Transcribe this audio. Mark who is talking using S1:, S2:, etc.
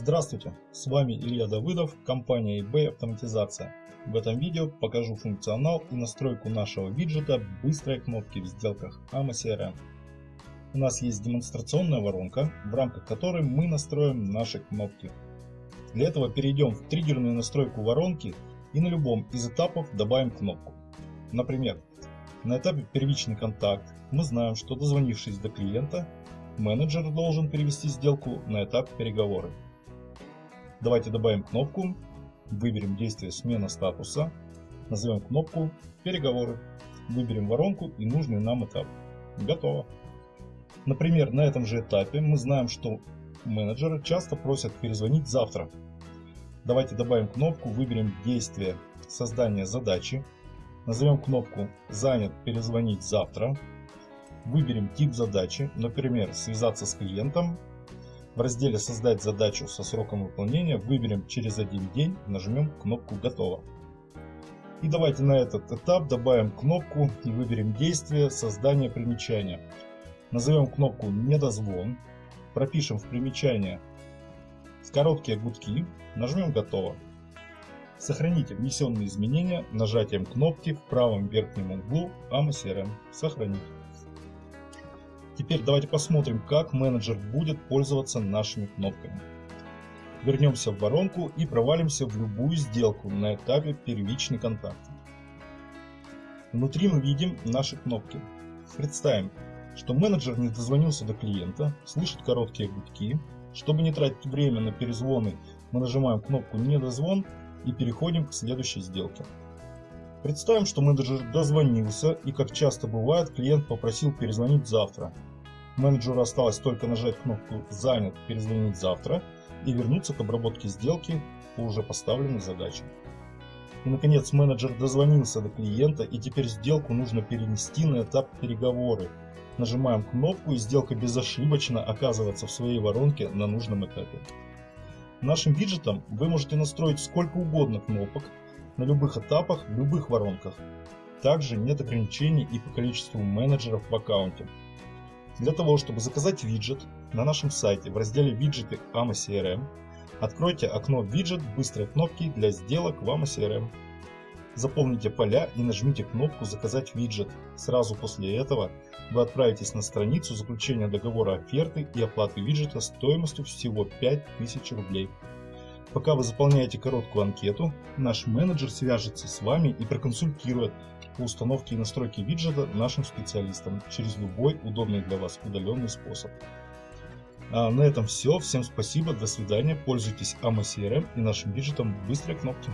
S1: Здравствуйте, с вами Илья Давыдов, компания eBay Автоматизация. В этом видео покажу функционал и настройку нашего виджета быстрой кнопки в сделках AMA CRM. У нас есть демонстрационная воронка, в рамках которой мы настроим наши кнопки. Для этого перейдем в триггерную настройку воронки и на любом из этапов добавим кнопку. Например, на этапе первичный контакт мы знаем, что дозвонившись до клиента, менеджер должен перевести сделку на этап переговоры. Давайте добавим кнопку, выберем действие смена статуса, назовем кнопку переговоры, выберем воронку и нужный нам этап. Готово. Например, на этом же этапе мы знаем, что менеджеры часто просят перезвонить завтра. Давайте добавим кнопку, выберем действие создания задачи, назовем кнопку занят перезвонить завтра, выберем тип задачи, например, связаться с клиентом в разделе «Создать задачу со сроком выполнения» выберем «Через один день», нажмем кнопку «Готово». И давайте на этот этап добавим кнопку и выберем действие создания примечания. Назовем кнопку «Недозвон», пропишем в примечание короткие гудки, нажмем «Готово». Сохраните внесенные изменения нажатием кнопки в правом верхнем углу AMA «Сохранить». Теперь давайте посмотрим, как менеджер будет пользоваться нашими кнопками. Вернемся в воронку и провалимся в любую сделку на этапе первичный контакт. Внутри мы видим наши кнопки. Представим, что менеджер не дозвонился до клиента, слышит короткие гудки. Чтобы не тратить время на перезвоны, мы нажимаем кнопку «Недозвон» и переходим к следующей сделке. Представим, что менеджер дозвонился и, как часто бывает, клиент попросил перезвонить завтра. Менеджеру осталось только нажать кнопку «Занят. Перезвонить завтра» и вернуться к обработке сделки по уже поставленной задаче. И наконец менеджер дозвонился до клиента и теперь сделку нужно перенести на этап переговоры. Нажимаем кнопку и сделка безошибочно оказывается в своей воронке на нужном этапе. Нашим виджетом вы можете настроить сколько угодно кнопок на любых этапах, в любых воронках. Также нет ограничений и по количеству менеджеров в аккаунте. Для того, чтобы заказать виджет, на нашем сайте в разделе «Виджеты AMA CRM» откройте окно «Виджет» быстрой кнопки для сделок в AMA CRM. Заполните поля и нажмите кнопку «Заказать виджет». Сразу после этого вы отправитесь на страницу заключения договора оферты и оплаты виджета стоимостью всего 5000 рублей. Пока вы заполняете короткую анкету, наш менеджер свяжется с вами и проконсультирует по установке и настройке виджета нашим специалистам через любой удобный для вас удаленный способ. А на этом все. Всем спасибо, до свидания. Пользуйтесь AMA CRM и нашим виджетом быстрой кнопки.